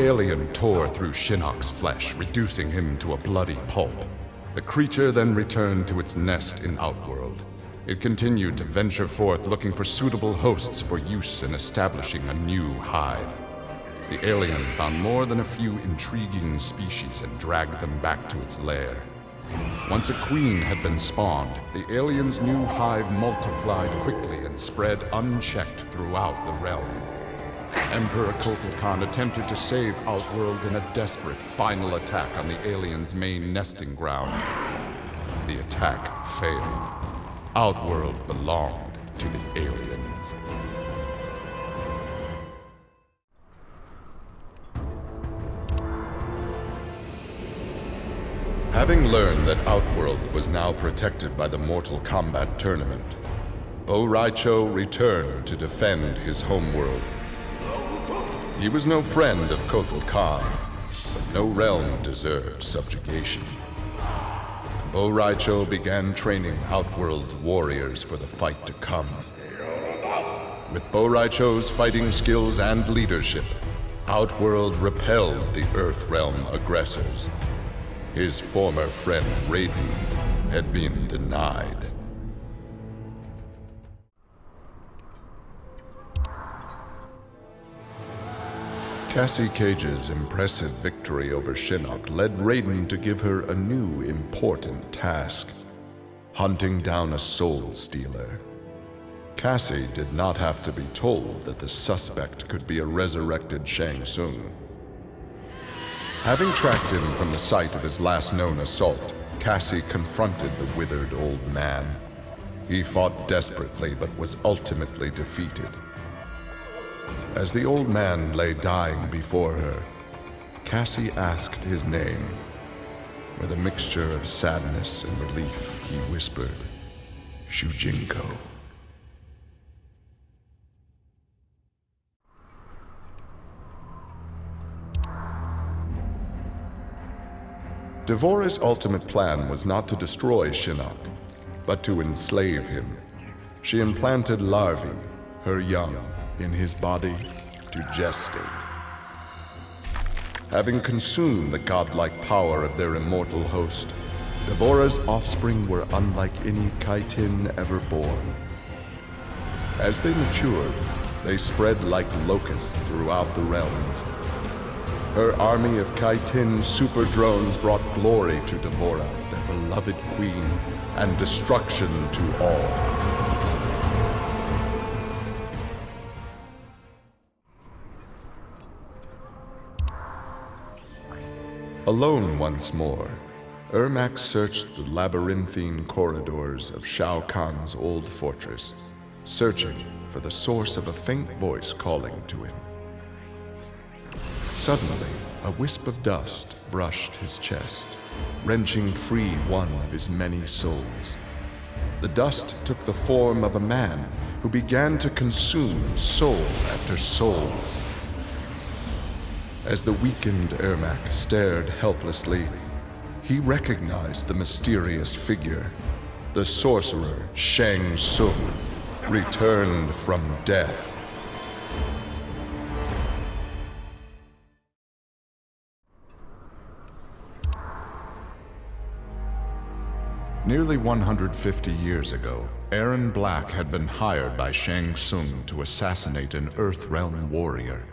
alien tore through Shinnok's flesh, reducing him to a bloody pulp. The creature then returned to its nest in Outworld. It continued to venture forth looking for suitable hosts for use in establishing a new hive. The alien found more than a few intriguing species and dragged them back to its lair. Once a queen had been spawned, the alien's new hive multiplied quickly and spread unchecked throughout the realm. Emperor Kotal Khan attempted to save Outworld in a desperate final attack on the alien's main nesting ground. The attack failed. Outworld belonged to the aliens. Having learned that Outworld was now protected by the Mortal Kombat tournament, Bo' Rai Cho returned to defend his homeworld. He was no friend of Kotal Khan, but no realm deserved subjugation. Bo' Rai Cho began training Outworld warriors for the fight to come. With Bo' Rai Cho's fighting skills and leadership, Outworld repelled the Earthrealm aggressors. His former friend Raiden had been denied. Cassie Cage's impressive victory over Shinnok led Raiden to give her a new important task, hunting down a soul stealer. Cassie did not have to be told that the suspect could be a resurrected Shang Tsung. Having tracked him from the site of his last known assault, Cassie confronted the withered old man. He fought desperately but was ultimately defeated. As the old man lay dying before her, Cassie asked his name. With a mixture of sadness and relief, he whispered, Shujinko. D'Vorah's ultimate plan was not to destroy Shinnok, but to enslave him. She implanted larvae, her young, in his body to gestate. Having consumed the godlike power of their immortal host, D'Vorah's offspring were unlike any Kytinn ever born. As they matured, they spread like locusts throughout the realms. Her army of Kytinn super drones brought glory to D'Vorah, their beloved queen, and destruction to all. Alone once more, Ermac searched the labyrinthine corridors of Shao Kahn's old fortress, searching for the source of a faint voice calling to him. Suddenly, a wisp of dust brushed his chest, wrenching free one of his many souls. The dust took the form of a man who began to consume soul after soul as the weakened Ermac stared helplessly, he recognized the mysterious figure. The sorcerer Shang Tsung, returned from death. Nearly 150 years ago, Erron Black had been hired by Shang Tsung to assassinate an Earthrealm warrior.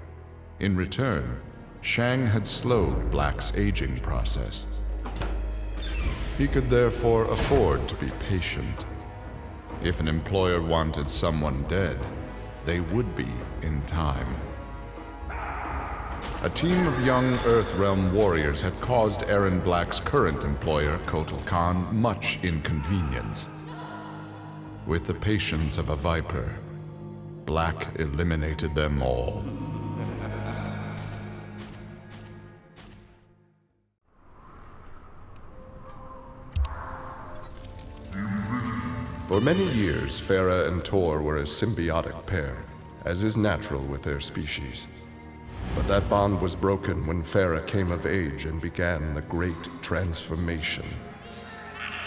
In return, Shang had slowed Black's aging process. He could therefore afford to be patient. If an employer wanted someone dead, they would be in time. A team of young Earthrealm warriors had caused Erron Black's current employer, Kotal Khan, much inconvenience. With the patience of a viper, Black eliminated them all. For many years, Ferra and Torr were a symbiotic pair, as is natural with their species. But that bond was broken when Ferra came of age and began the Great Transformation.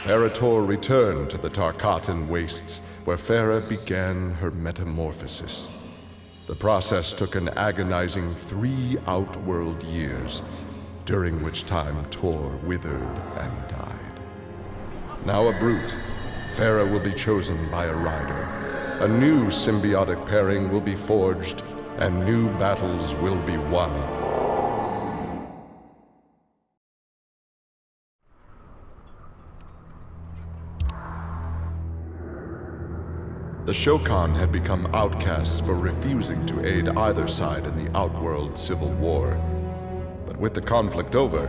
Ferra Torr returned to the Tarkatan Wastes, where Ferra began her metamorphosis. The process took an agonizing three outworld years, during which time Torr withered and died. Now a brute, Ferra will be chosen by a rider. A new symbiotic pairing will be forged, and new battles will be won. The Shokan had become outcasts for refusing to aid either side in the Outworld Civil War. But with the conflict over,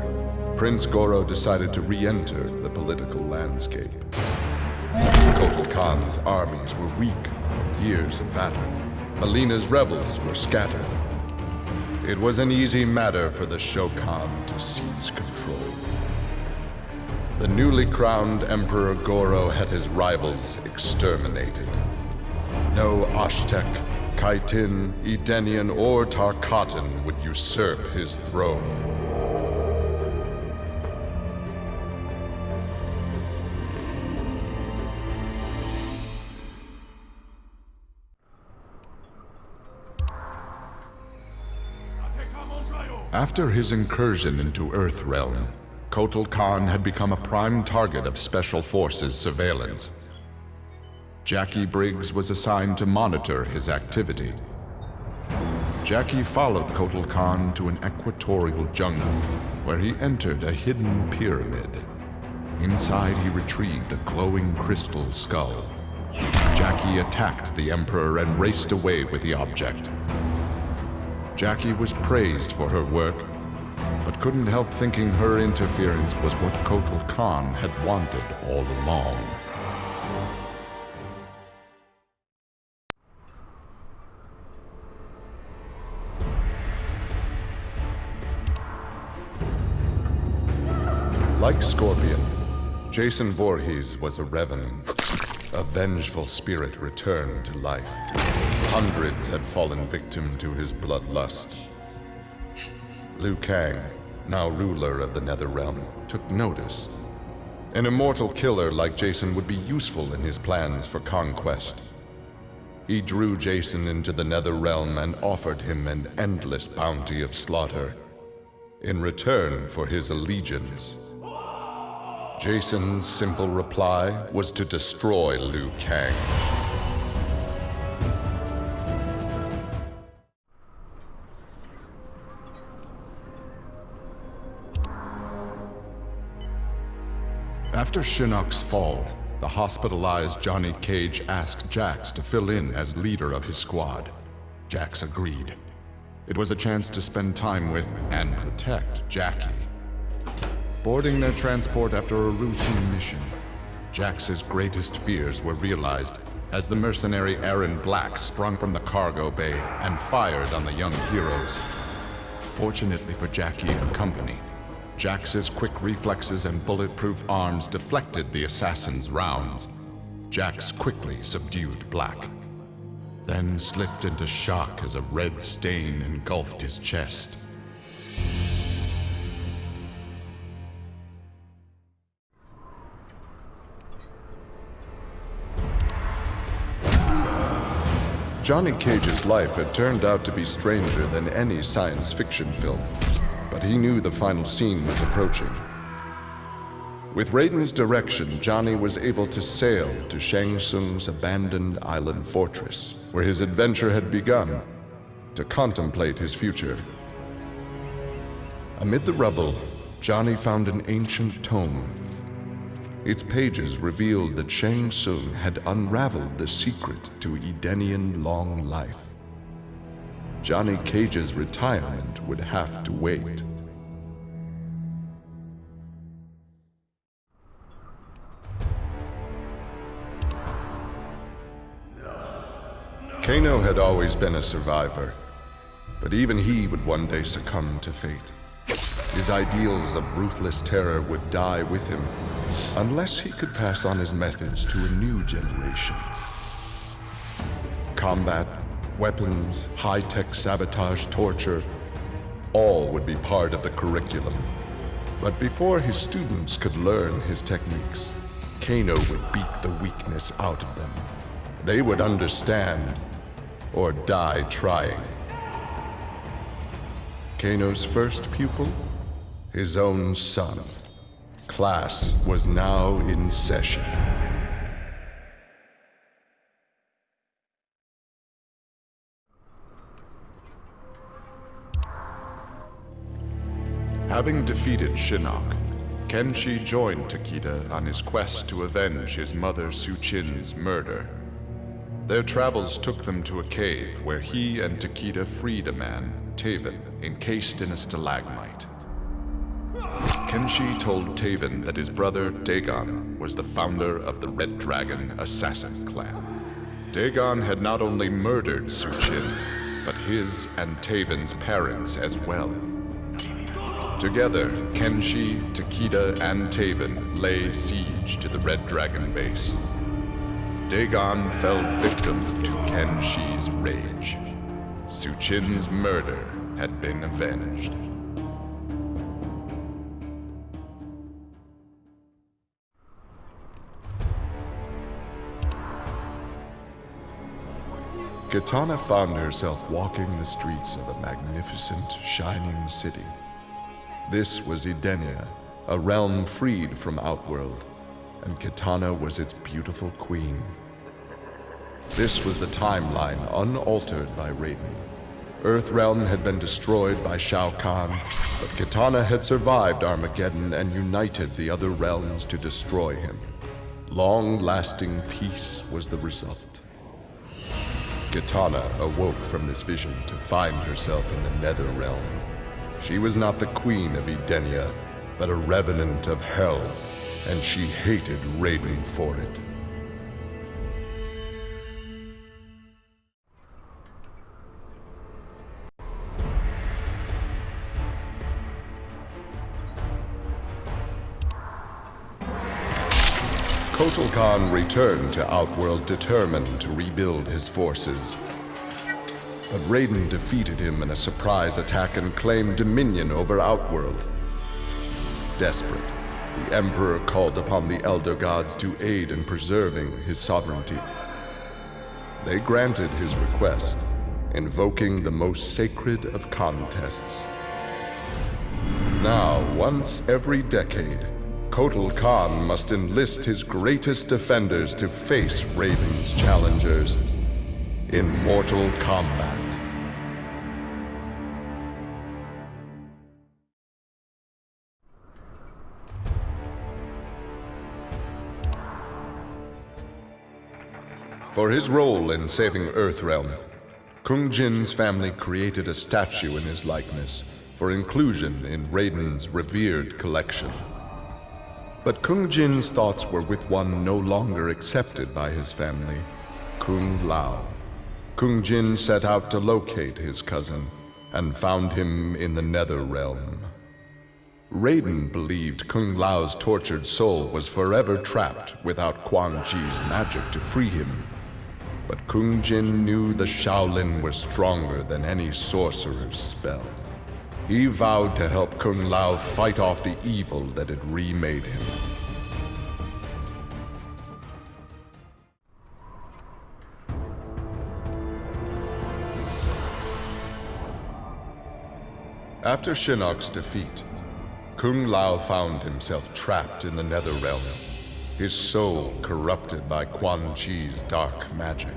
Prince Goro decided to re-enter the political landscape. Kotal Khan's armies were weak from years of battle. Mileena's rebels were scattered. It was an easy matter for the Shokan to seize control. The newly crowned Emperor Goro had his rivals exterminated. No Osh-Tekk, Kytinn, Edenian, or Tarkatan would usurp his throne. After his incursion into Earthrealm, Kotal Khan had become a prime target of Special Forces surveillance. Jacqui Briggs was assigned to monitor his activity. Jacqui followed Kotal Khan to an equatorial jungle, where he entered a hidden pyramid. Inside, he retrieved a glowing crystal skull. Jacqui attacked the Emperor and raced away with the object. Jacqui was praised for her work, but couldn't help thinking her interference was what Kotal Khan had wanted all along. Like Scorpion, Jason Voorhees was a revenant. A vengeful spirit returned to life. Hundreds had fallen victim to his bloodlust. Liu Kang, now ruler of the Netherrealm, took notice. An immortal killer like Jason would be useful in his plans for conquest. He drew Jason into the Netherrealm and offered him an endless bounty of slaughter in return for his allegiance. Jason's simple reply was to destroy Liu Kang. After Shinnok's fall, the hospitalized Johnny Cage asked Jax to fill in as leader of his squad. Jax agreed. It was a chance to spend time with and protect Jacqui. Boarding their transport after a routine mission, Jax's greatest fears were realized as the mercenary Erron Black sprung from the cargo bay and fired on the young heroes. Fortunately for Jacqui and company, Jax's quick reflexes and bulletproof arms deflected the assassin's rounds. Jax quickly subdued Black, then slipped into shock as a red stain engulfed his chest. Johnny Cage's life had turned out to be stranger than any science fiction film, but he knew the final scene was approaching. With Raiden's direction, Johnny was able to sail to Shang Tsung's abandoned island fortress, where his adventure had begun, to contemplate his future. Amid the rubble, Johnny found an ancient tome its pages revealed that Shang Tsung had unraveled the secret to Edenian long life. Johnny Cage's retirement would have to wait. Kano had always been a survivor, but even he would one day succumb to fate. His ideals of ruthless terror would die with him, unless he could pass on his methods to a new generation. Combat, weapons, high-tech sabotage, torture, all would be part of the curriculum. But before his students could learn his techniques, Kano would beat the weakness out of them. They would understand or die trying. Kano's first pupil? His own son. Class was now in session. Having defeated Shinnok, Kenshi joined Takeda on his quest to avenge his mother Suchin's murder. Their travels took them to a cave where he and Takeda freed a man, Taven, encased in a stalagmite. Kenshi told Taven that his brother, Dagon, was the founder of the Red Dragon Assassin Clan. Dagon had not only murdered Suchin, but his and Taven's parents as well. Together, Kenshi, Takeda, and Taven lay siege to the Red Dragon base. Dagon fell victim to Kenshi's rage. Suchin's murder had been avenged. Kitana found herself walking the streets of a magnificent, shining city. This was Edenia, a realm freed from Outworld, and Kitana was its beautiful queen. This was the timeline unaltered by Raiden. Earthrealm had been destroyed by Shao Kahn, but Kitana had survived Armageddon and united the other realms to destroy him. Long-lasting peace was the result. Kitana awoke from this vision to find herself in the Nether Realm. She was not the queen of Edenia, but a revenant of hell, and she hated Raiden for it. Kotal Khan returned to Outworld determined to rebuild his forces. But Raiden defeated him in a surprise attack and claimed dominion over Outworld. Desperate, the Emperor called upon the Elder Gods to aid in preserving his sovereignty. They granted his request, invoking the most sacred of contests. Now, once every decade, Kotal Khan must enlist his greatest defenders to face Raiden's challengers in mortal combat. For his role in saving Earthrealm, Kung Jin's family created a statue in his likeness for inclusion in Raiden's revered collection. But Kung Jin's thoughts were with one no longer accepted by his family, Kung Lao. Kung Jin set out to locate his cousin and found him in the Nether Realm. Raiden believed Kung Lao's tortured soul was forever trapped without Quan Chi's magic to free him. But Kung Jin knew the Shaolin were stronger than any sorcerer's spell. He vowed to help Kung Lao fight off the evil that had remade him. After Shinnok's defeat, Kung Lao found himself trapped in the Nether Realm, his soul corrupted by Quan Chi's dark magic.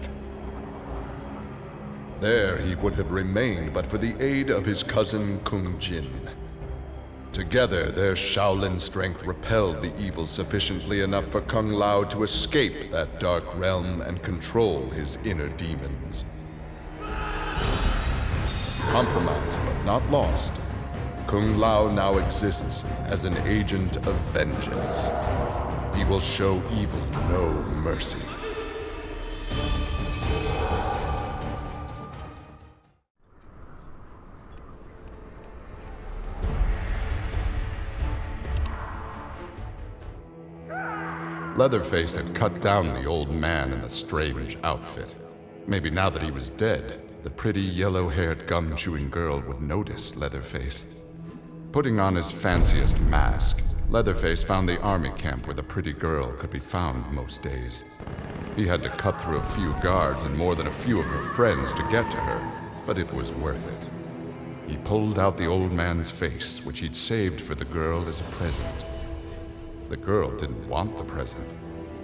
There he would have remained but for the aid of his cousin Kung Jin. Together, their Shaolin strength repelled the evil sufficiently enough for Kung Lao to escape that dark realm and control his inner demons. Compromised but not lost, Kung Lao now exists as an agent of vengeance. He will show evil no mercy. Leatherface had cut down the old man in the strange outfit. Maybe now that he was dead, the pretty yellow-haired gum-chewing girl would notice Leatherface. Putting on his fanciest mask, Leatherface found the army camp where the pretty girl could be found most days. He had to cut through a few guards and more than a few of her friends to get to her, but it was worth it. He pulled out the old man's face, which he'd saved for the girl as a present. The girl didn't want the present,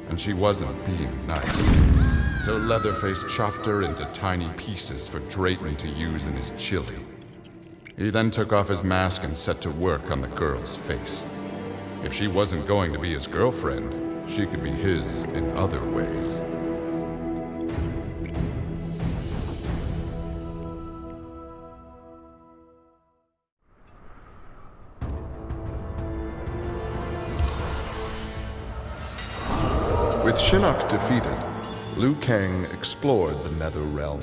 and she wasn't being nice. So Leatherface chopped her into tiny pieces for Drayton to use in his chili. He then took off his mask and set to work on the girl's face. If she wasn't going to be his girlfriend, she could be his in other ways. With Shinnok defeated, Liu Kang explored the Nether Realm,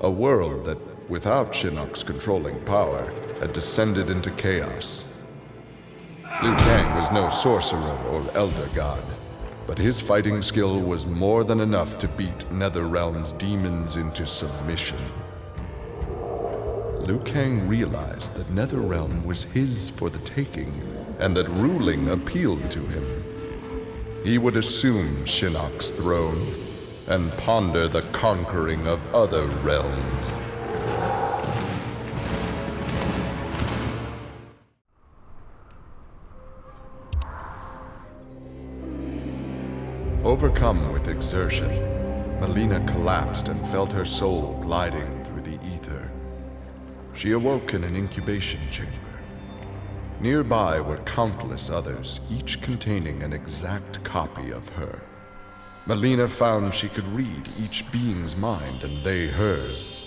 a world that, without Shinnok's controlling power, had descended into chaos. Liu Kang was no sorcerer or elder god, but his fighting skill was more than enough to beat Netherrealm's demons into submission. Liu Kang realized that Netherrealm was his for the taking, and that ruling appealed to him. He would assume Shinnok's throne and ponder the conquering of other realms. Overcome with exertion, Mileena collapsed and felt her soul gliding through the ether. She awoke in an incubation chamber. Nearby were countless others, each containing an exact copy of her. Mileena found she could read each being's mind and they hers.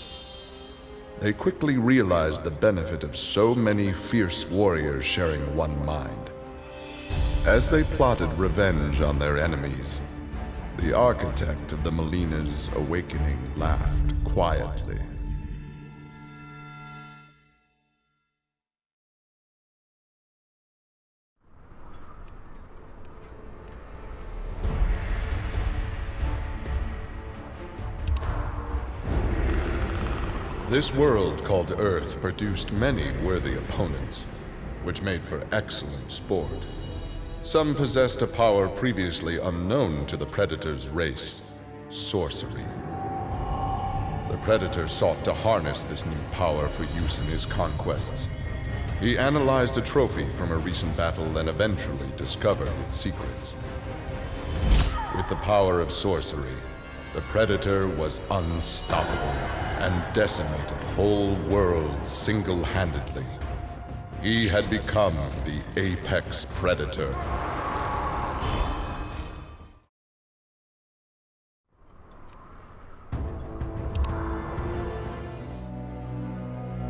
They quickly realized the benefit of so many fierce warriors sharing one mind. As they plotted revenge on their enemies, the architect of the Mileena's awakening laughed quietly. This world called Earth produced many worthy opponents, which made for excellent sport. Some possessed a power previously unknown to the Predator's race, sorcery. The Predator sought to harness this new power for use in his conquests. He analyzed a trophy from a recent battle and eventually discovered its secrets. With the power of sorcery, the Predator was unstoppable and decimated whole worlds single-handedly. He had become the apex predator.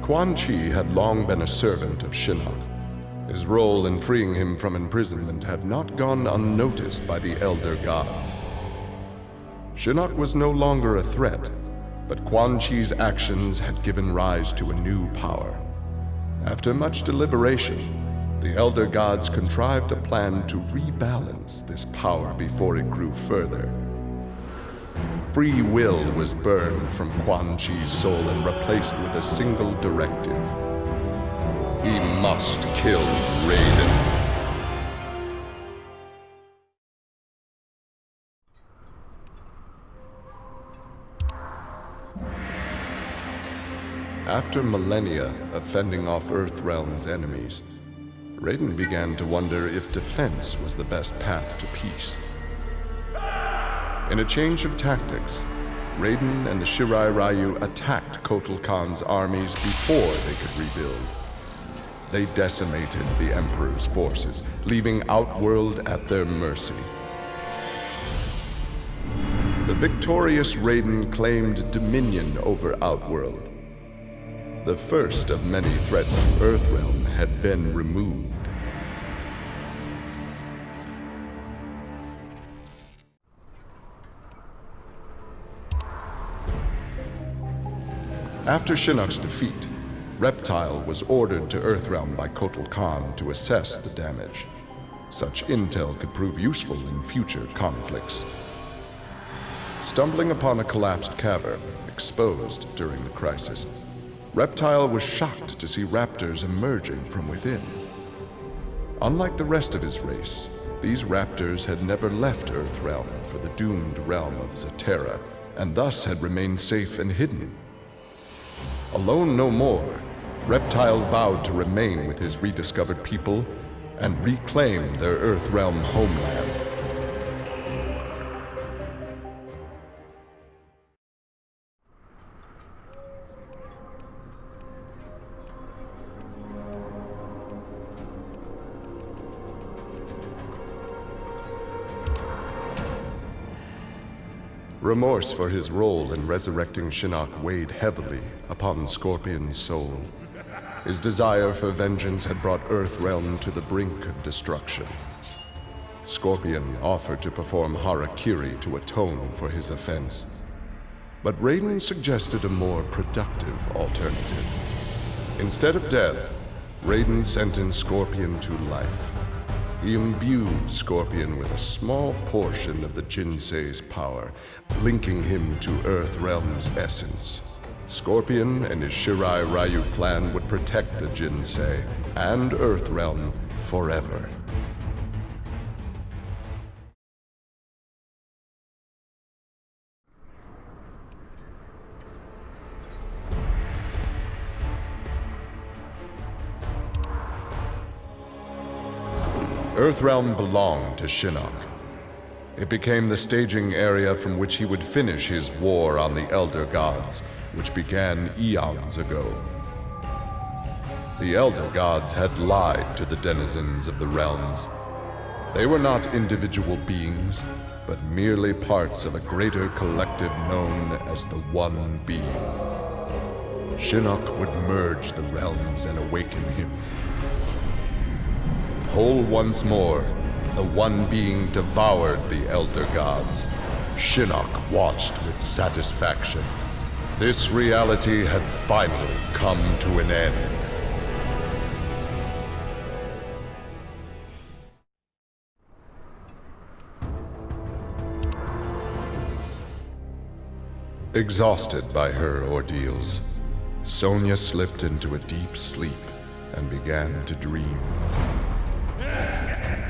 Quan Chi had long been a servant of Shinnok. His role in freeing him from imprisonment had not gone unnoticed by the Elder Gods. Shinnok was no longer a threat, but Quan Chi's actions had given rise to a new power. After much deliberation, the Elder Gods contrived a plan to rebalance this power before it grew further. Free will was burned from Quan Chi's soul and replaced with a single directive. He must kill Raiden. After millennia of fending off Earthrealm's enemies, Raiden began to wonder if defense was the best path to peace. In a change of tactics, Raiden and the Shirai Ryu attacked Kotal Khan's armies before they could rebuild. They decimated the Emperor's forces, leaving Outworld at their mercy. The victorious Raiden claimed dominion over Outworld, the first of many threats to Earthrealm had been removed. After Shinnok's defeat, Reptile was ordered to Earthrealm by Kotal Khan to assess the damage. Such intel could prove useful in future conflicts. Stumbling upon a collapsed cavern, exposed during the crisis, Reptile was shocked to see raptors emerging from within. Unlike the rest of his race, These raptors had never left Earthrealm for the doomed realm of Zaterra, and thus had remained safe and hidden. Alone no more, Reptile vowed to remain with his rediscovered people and reclaim their Earthrealm homeland. Remorse for his role in resurrecting Shinnok weighed heavily upon Scorpion's soul. His desire for vengeance had brought Earthrealm to the brink of destruction. Scorpion offered to perform Harakiri to atone for his offense. But Raiden suggested a more productive alternative. Instead of death, Raiden sentenced Scorpion to life. He imbued Scorpion with a small portion of the Jinsei's power, linking him to Earthrealm's essence. Scorpion and his Shirai Ryu clan would protect the Jinsei and Earthrealm forever. Earthrealm belonged to Shinnok. It became the staging area from which he would finish his war on the Elder Gods, which began eons ago. The Elder Gods had lied to the denizens of the realms. They were not individual beings, but merely parts of a greater collective known as the One Being. Shinnok would merge the realms and awaken him. Whole once more, the One Being devoured the Elder Gods. Shinnok watched with satisfaction. This reality had finally come to an end. Exhausted by her ordeals, Sonya slipped into a deep sleep and began to dream.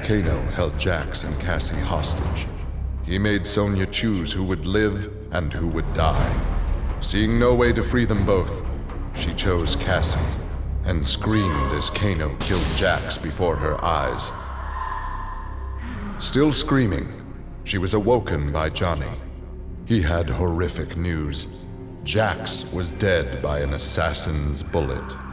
Kano held Jax and Cassie hostage. He made Sonya choose who would live and who would die. Seeing no way to free them both, she chose Cassie and screamed as Kano killed Jax before her eyes. Still screaming, she was awoken by Johnny. He had horrific news. Jax was dead by an assassin's bullet.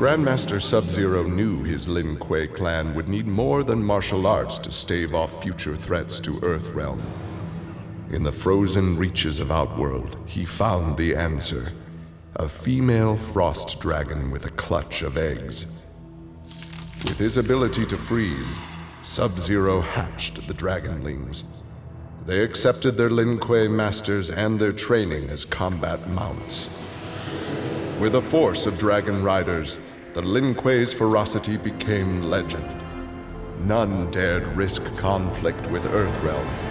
Grandmaster Sub-Zero knew his Lin Kuei clan would need more than martial arts to stave off future threats to Earthrealm. In the frozen reaches of Outworld, he found the answer. A female frost dragon with a clutch of eggs. With his ability to freeze, Sub-Zero hatched the Dragonlings. They accepted their Lin Kuei masters and their training as combat mounts. With a force of dragon riders, the Lin Kuei's ferocity became legend. None dared risk conflict with Earthrealm.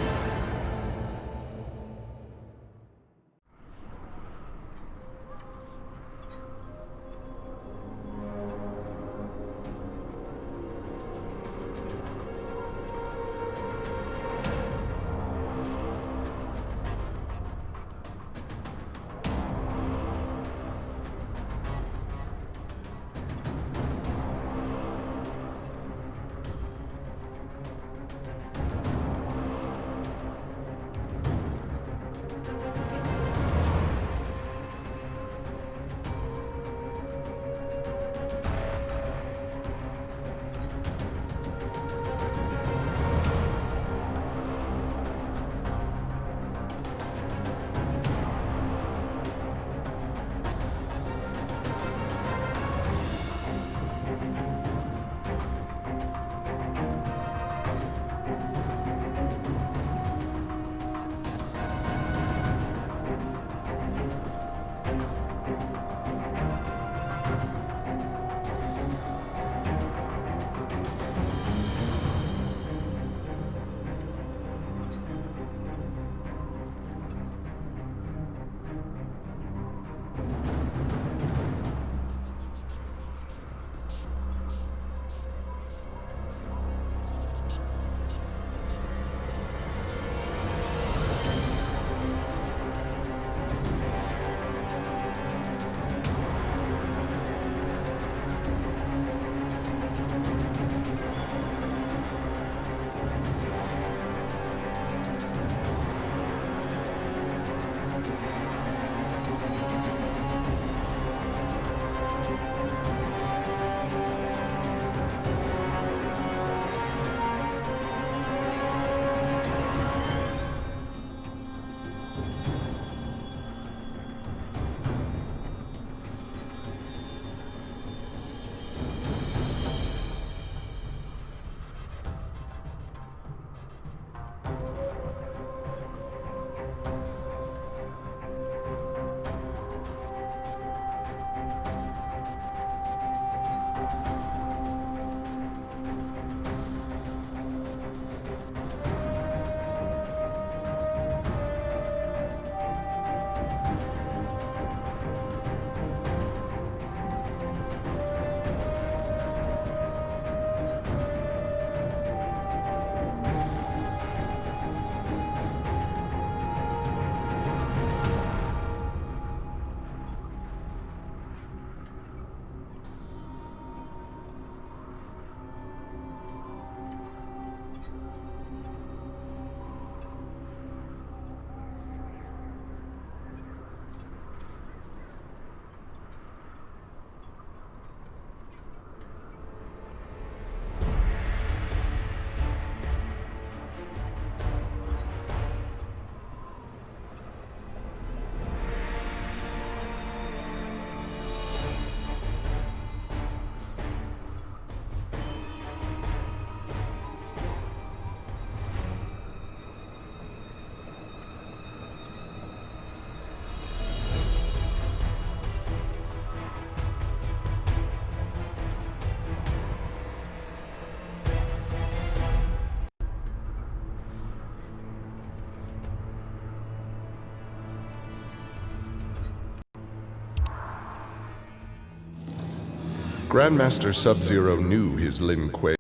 Grandmaster Sub-Zero knew his Lin Kuei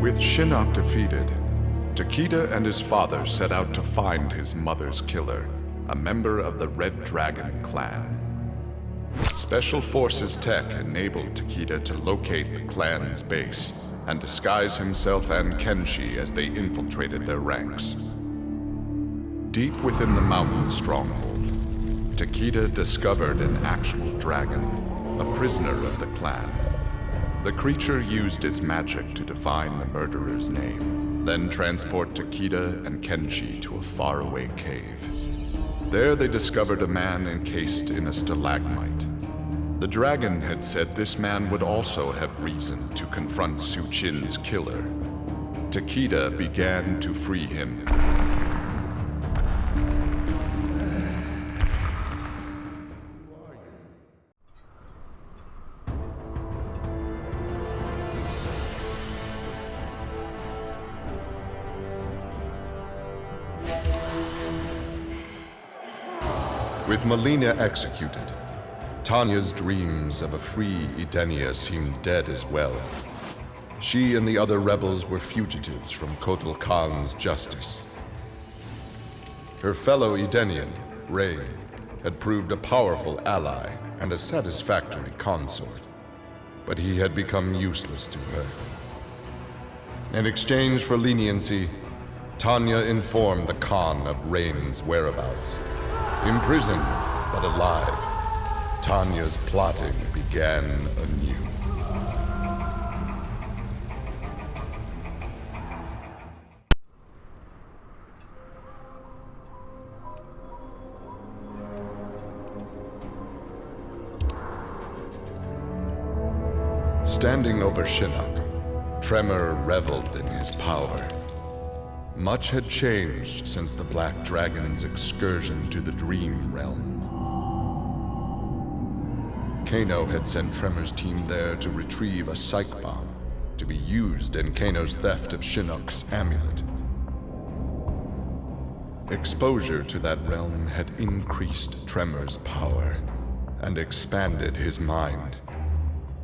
With Shinnok defeated, Takeda and his father set out to find his mother's killer, a member of the Red Dragon clan. Special Forces tech enabled Takeda to locate the clan's base and disguise himself and Kenshi as they infiltrated their ranks. Deep within the mountain stronghold, Takeda discovered an actual dragon, a prisoner of the clan. The creature used its magic to divine the murderer's name, then transport Takeda and Kenshi to a faraway cave. There they discovered a man encased in a stalagmite. The dragon had said this man would also have reason to confront Suchin's killer. Takeda began to free him. With Mileena executed, Tanya's dreams of a free Edenia seemed dead as well. She and the other rebels were fugitives from Kotal Khan's justice. Her fellow Edenian, Rain, had proved a powerful ally and a satisfactory consort, but he had become useless to her. In exchange for leniency, Tanya informed the Khan of Rain's whereabouts. Imprisoned, but alive, Tanya's plotting began anew. Standing over Shinnok, Tremor reveled in his power. Much had changed since the Black Dragon's excursion to the Dream Realm. Kano had sent Tremor's team there to retrieve a psych bomb to be used in Kano's theft of Shinnok's amulet. Exposure to that realm had increased Tremor's power and expanded his mind.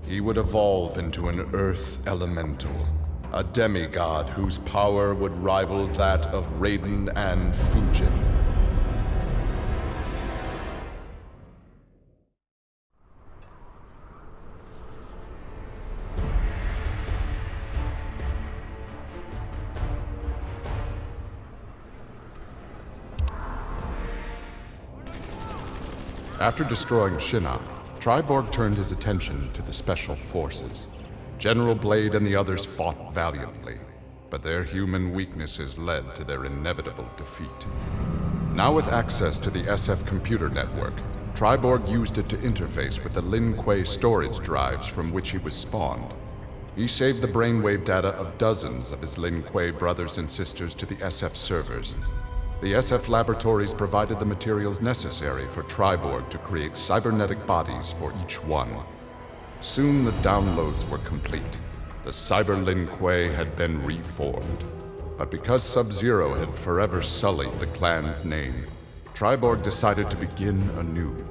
He would evolve into an earth elemental a demigod whose power would rival that of Raiden and Fujin. After destroying Shinnok, Triborg turned his attention to the Special Forces. General Blade and the others fought valiantly, but their human weaknesses led to their inevitable defeat. Now with access to the SF computer network, Triborg used it to interface with the Lin Kuei storage drives from which he was spawned. He saved the brainwave data of dozens of his Lin Kuei brothers and sisters to the SF servers. The SF laboratories provided the materials necessary for Triborg to create cybernetic bodies for each one. Soon the downloads were complete. The Cyber Lin Kuei had been reformed. But because Sub-Zero had forever sullied the clan's name, Triborg decided to begin anew.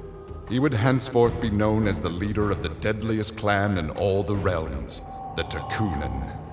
He would henceforth be known as the leader of the deadliest clan in all the realms, the Tekunin.